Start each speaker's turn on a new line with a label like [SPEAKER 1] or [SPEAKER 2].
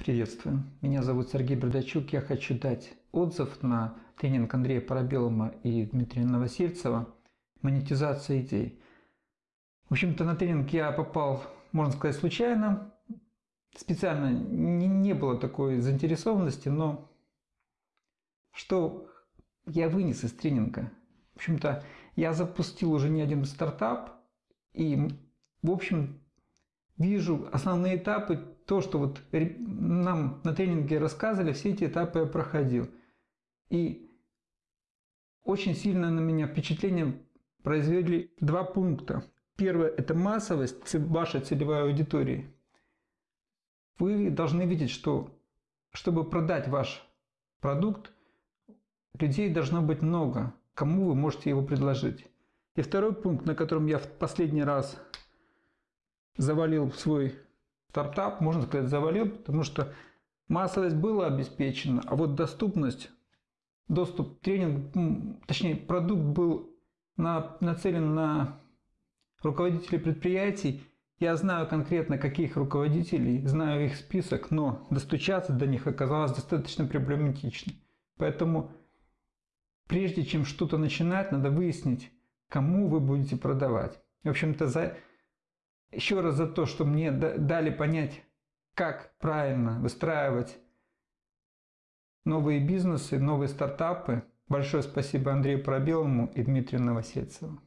[SPEAKER 1] Приветствую. Меня зовут Сергей Бردачук. Я хочу дать отзыв на тренинг Андрея Парабелома и Дмитрия Новосельцева «Монетизация идей». В общем-то, на тренинг я попал, можно сказать, случайно. Специально не, не было такой заинтересованности, но что я вынес из тренинга? В общем-то, я запустил уже не один стартап, и, в общем, вижу основные этапы, то, что вот нам на тренинге рассказывали, все эти этапы я проходил. И очень сильно на меня впечатление произвели два пункта. Первое – это массовость вашей целевой аудитории. Вы должны видеть, что чтобы продать ваш продукт, людей должно быть много, кому вы можете его предложить. И второй пункт, на котором я в последний раз завалил свой стартап, можно сказать, завалил, потому что массовость была обеспечена, а вот доступность, доступ, тренинг, точнее, продукт был на, нацелен на руководителей предприятий. Я знаю конкретно, каких руководителей, знаю их список, но достучаться до них оказалось достаточно проблематично. Поэтому прежде чем что-то начинать, надо выяснить, кому вы будете продавать. В общем-то, за еще раз за то, что мне дали понять, как правильно выстраивать новые бизнесы, новые стартапы. Большое спасибо Андрею Пробелому и Дмитрию Новосельцеву.